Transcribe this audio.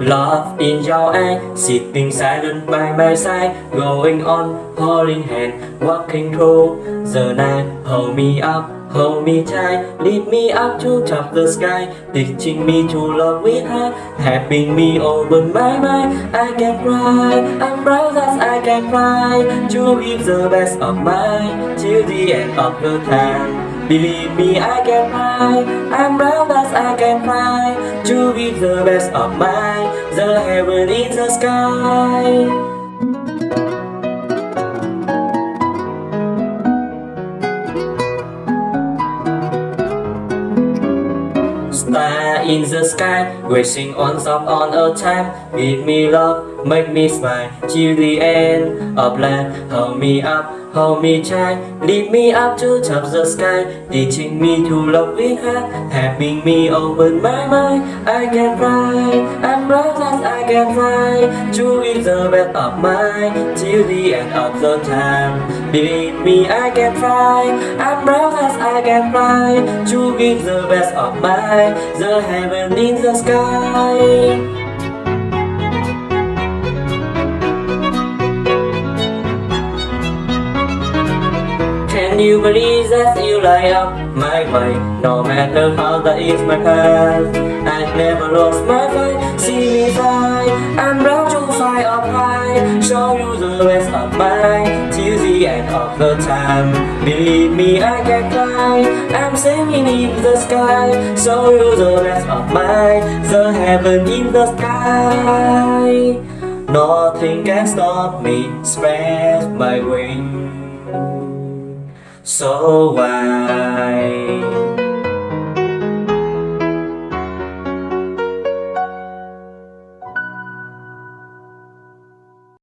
Love in your eye, sitting silent by my side, going on, holding hand, walking through the night. Hold me up, hold me tight, lead me up to top the sky, teaching me to love with her, helping me open my mind. I can cry, I'm proud that I can cry, to give the best of mine till the end of the time. Believe me, I can cry. I'm proud as I can cry to be the best of mine, the heaven in the sky. Star in the sky, wishing on top on a time. Give me love, make me smile till the end of life. Hold me up, hold me tight, lead me up to top the sky, teaching me to love with heart Having me open my mind. I can fly, I'm proud I can fly, to be the best of mine till the end of the time. Believe me, I can fly, I'm proud as I can fly, to be the best of mine, the heaven in the sky. Can you believe that you light up my way? No matter how that is my path I never lost my fight See me fly I'm proud to fly up high Show you the rest of my the end of the time Believe me I can fly I'm singing in the sky. So you the rest of mine The heaven in the sky. Nothing can stop me, Spread my wings. So wide.